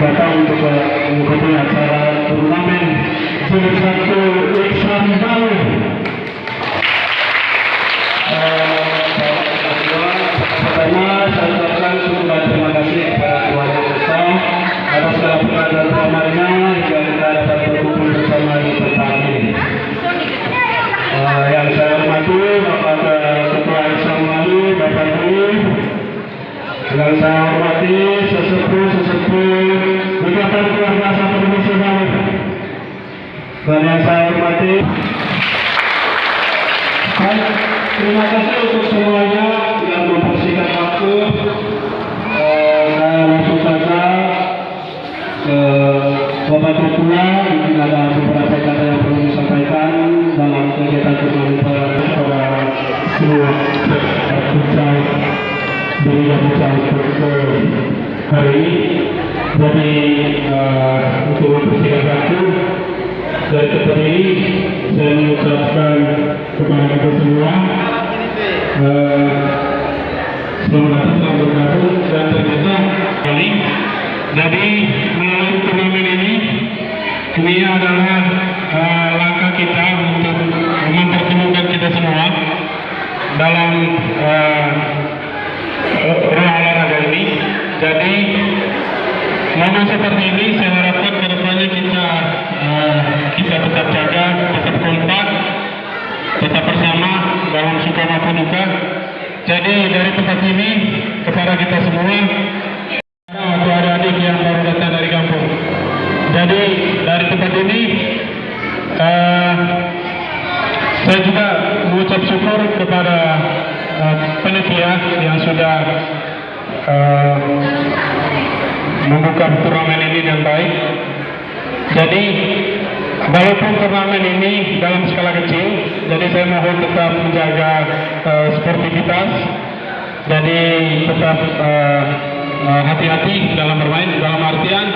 datang untuk mengikuti acara turnamen jilid satu Iksan Bali. Pertama, saya ucapkan sejumlah terima kasih kepada keluarga besar atas segala berkat dan rahmatnya hingga kita dapat berkumpul bersama di tempat ini. Eh, yang saya hormati Bapak Ketua Iksan Bali, Bapak Dwi, yang saya hormati sesepuh-sesepuh Ikatan Keluarga Satu Indonesia Bali. Dan yang saya hormati Baik, terima kasih untuk semuanya yang mempersingkat waktu. Eh, saya langsung saja ke Bapak Ketua, mungkin ada beberapa kata yang perlu disampaikan dalam kegiatan kepada seluruh futsal di Liga Futsal untuk hari ini. Jadi eh, untuk mempersingkat waktu, dari tempat ini saya mengucapkan kepada kita semua. Eh, selamat datang, bergabung dan ternyata kali jadi melalui turnamen ini ini adalah Jadi dari tempat ini kepada kita semua atau adik-adik yang baru datang dari kampung. Jadi dari tempat ini eh, saya juga mengucap syukur kepada eh, panitia yang sudah eh, membuka turnamen ini dengan baik. Jadi walaupun turnamen ini dalam skala kecil, jadi saya mohon tetap menjaga eh, sportivitas. Jadi tetap eh, eh, hati-hati dalam bermain. Dalam artian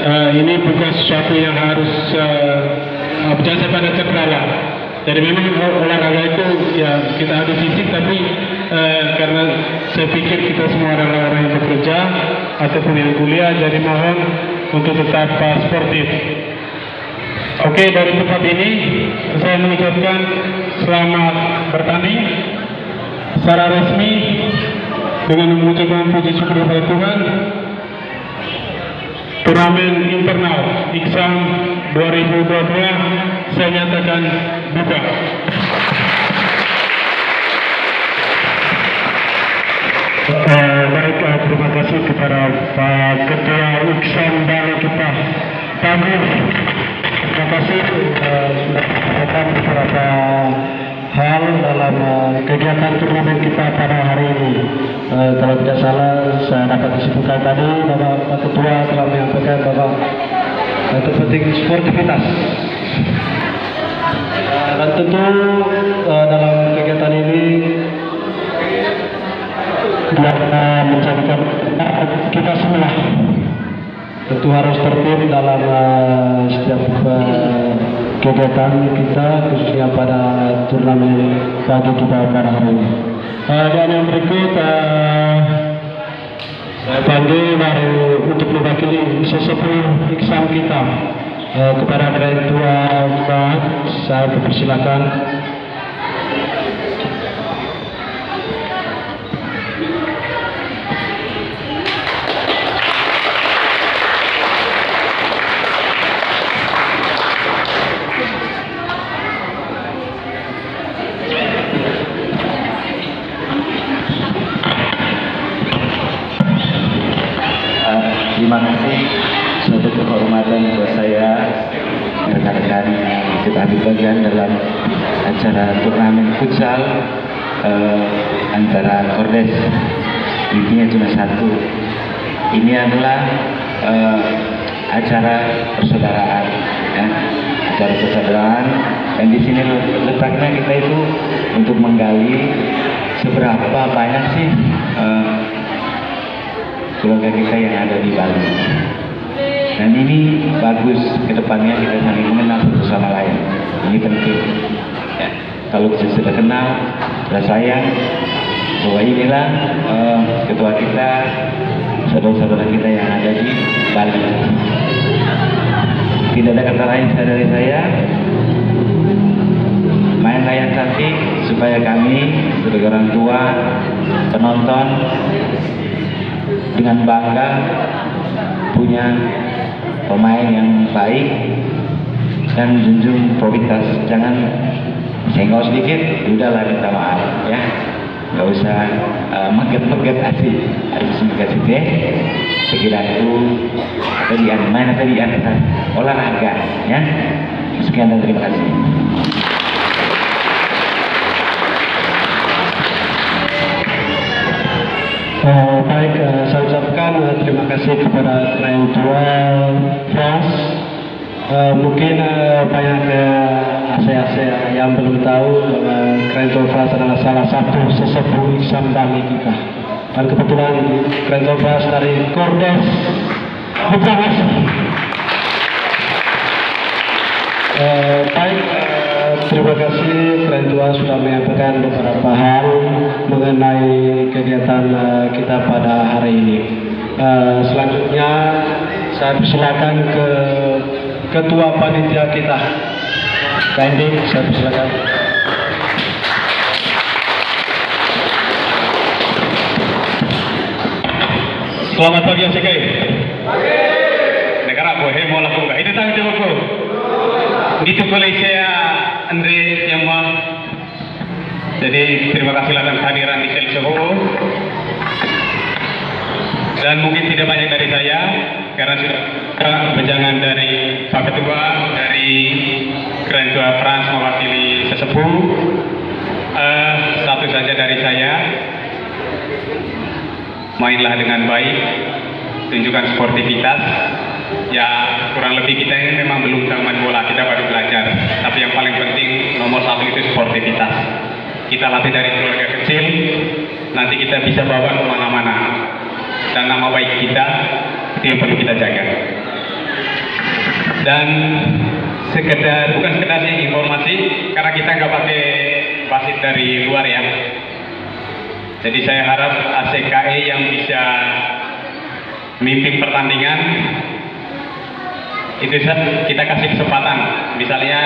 eh, ini bukan sesuatu yang harus uh, berjasa pada cedera. Jadi memang ol- olahraga itu ya kita adu fisik tapi eh, karena saya pikir kita semua adalah orang yang bekerja ataupun yang kuliah jadi mohon untuk tetap uh, sportif. Oke dari tempat ini saya mengucapkan selamat bertanding secara resmi dengan mengucapkan puji syukur kepada Tuhan turnamen internal Iksan 2022 saya nyatakan buka. Eh, baik, eh, terima kasih kepada Pak Ketua Iksan Bali kita. Terima kasih eh, sudah mengatakan beberapa hal dalam eh, kegiatan turnamen kita pada hari ini. Eh, kalau tidak salah, saya dapat disebutkan tadi Bapak Pak Ketua telah menyampaikan bahwa eh, terpenting sportivitas. Dan tentu eh, dalam kegiatan ini karena menjadikan kita semua tentu harus tertib dalam eh, setiap kegiatan kita khususnya pada turnamen pagi kita pada hari ini. Eh, dan yang berikut eh, saya panggil baru untuk mewakili sesepuh iksan kita eh, kepada Direktur Mbak saya persilakan. Futsal eh, antara Kordes intinya cuma satu ini adalah eh, acara persaudaraan ya acara persaudaraan dan di sini letaknya kita itu untuk menggali seberapa banyak sih eh, keluarga kita yang ada di Bali. Dan ini bagus ke depannya kita saling mengenal satu sama lain. Ini penting. Ya. Kalau sudah kenal, sudah sayang, bahwa inilah eh, ketua kita saudara-saudara kita yang ada di Bali. Tidak ada kata lain dari saya. Mainlah yang cantik supaya kami sebagai orang tua, penonton dengan bangga punya pemain yang baik dan junjung prioritas senggol sedikit udahlah minta maaf ya. Nggak usah uh, meget-meget asik harus meget deh sekiranya tadi mana tadi? Yang olahraga ya. Sekian dan terima kasih. Eh, baik, eh, saya ucapkan eh, terima kasih kepada klien jual France. Eh, mungkin eh, banyak eh, AC-AC yang belum tahu France adalah salah satu sesepuh Iksan Bali kita. Dan kebetulan France dari Kordes. Eh, baik, eh, terima kasih Keren Tua sudah menyampaikan beberapa hal mengenai kegiatan eh, kita pada hari ini. Selanjutnya saya persilakan ke Ketua Panitia kita. Kandi, saya persilakan. Selamat pagi Asik Negara aku hemo laku ka. Itu tang jawab ko. Itu boleh saya Andre Yama. Jadi terima kasih atas kehadiran di Sel Soho. Dan mungkin tidak banyak dari saya karena sudah dari Pak Ketua dari Grand Tua Frans mewakili sesepuh. Eh, satu saja dari saya, mainlah dengan baik, tunjukkan sportivitas. Ya kurang lebih kita ini memang belum tahu main bola, kita baru belajar. Tapi yang paling penting nomor satu itu sportivitas. Kita latih dari keluarga kecil, nanti kita bisa bawa ke mana-mana. Dan nama baik kita itu yang perlu kita jaga. Dan sekedar bukan sekedar sih informasi, karena kita nggak pakai wasit dari luar ya. Jadi saya harap ACKE yang bisa memimpin pertandingan itu kita kasih kesempatan. Misalnya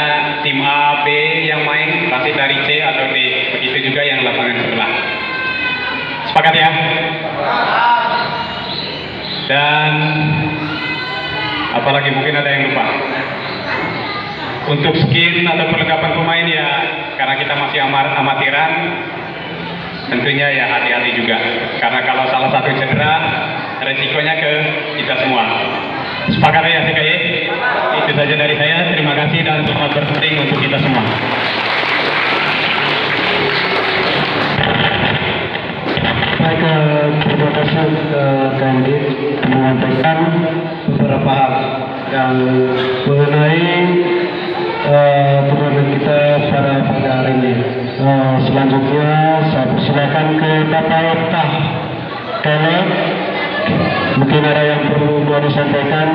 tim A, B yang main pasti dari C atau D. Begitu juga yang lapangan sebelah. Sepakat ya? Dan apalagi mungkin ada yang lupa. Untuk skin atau perlengkapan pemain ya karena kita masih amar amatiran tentunya ya hati-hati juga. Karena kalau salah satu cedera resikonya ke kita semua. Sepakat ya CKY itu saja dari saya. Terima kasih dan selamat bertanding untuk kita semua Baik, eh, terima kasih eh, Kandi menyampaikan beberapa hal yang mengenai turnamen kita pada pada hari ini. Eh, selanjutnya saya persilakan ke Bapak Oktah Kele. Mungkin ada yang perlu disampaikan.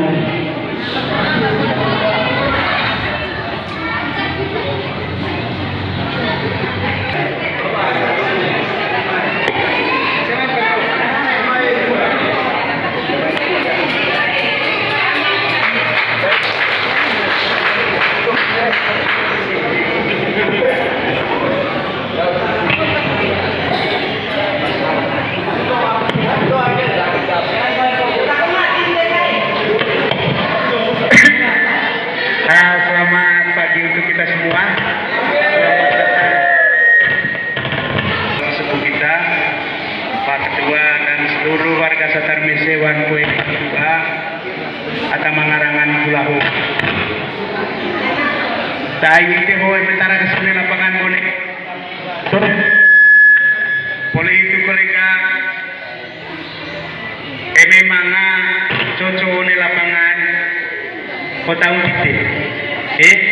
Kau tahu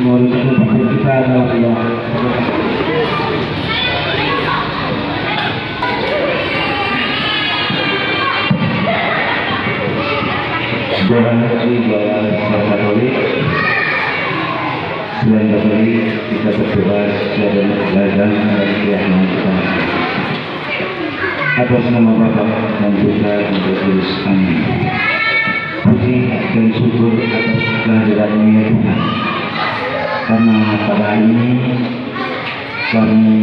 untuk kita dan kita Atas nama Bapa dan Putra dan Roh Kudus Amin. Puji dan syukur atas kehadiranmu ya Tuhan Karena pada hari ini kami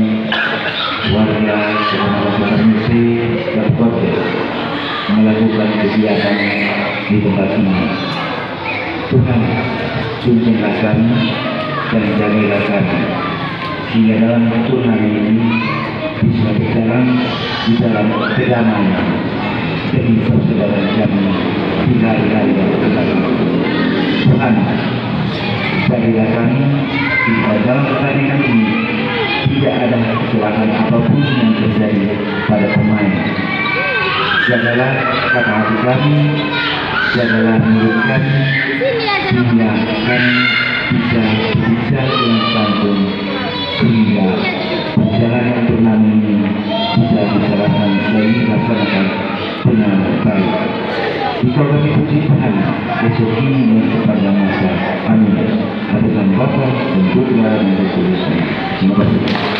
warga Kecamatan Musi Kabupaten melakukan kegiatan di tempat ini. Tuhan, tuntunlah kami dan jagalah kami sehingga dalam turnamen ini bisa berjalan di dalam kedamaian demi persaudaraan kami akan datang. Tuhan, jagalah kami sehingga dalam pertandingan ini tidak ada kecelakaan apa pun yang terjadi pada pemain. Jagalah kata hati kami, jagalah mulut kami, sehingga kami bisa masa. Amin. Atas